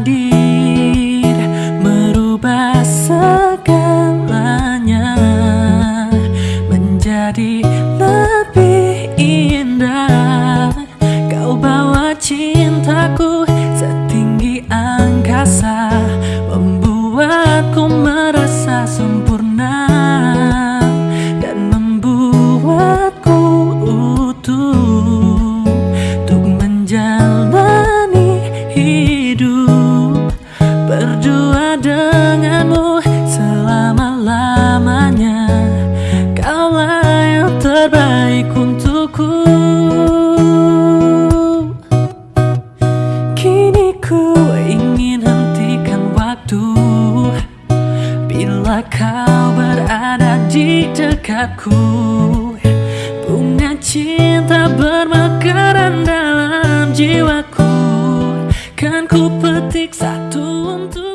hadir Merubah segalanya Menjadi lebih indah. Kau bawa cintaku setinggi angkasa Membuatku merasa sempurna Dan membuatku utuh Untuk menjalani hidup Berdua denganmu selama-lamanya. Kaulah yang terbaik untukku. Kini ku ingin hentikan waktu. Bila kau berada di dekatku Bunga cinta bermekaran dalam jiwaku ku petik satu untuk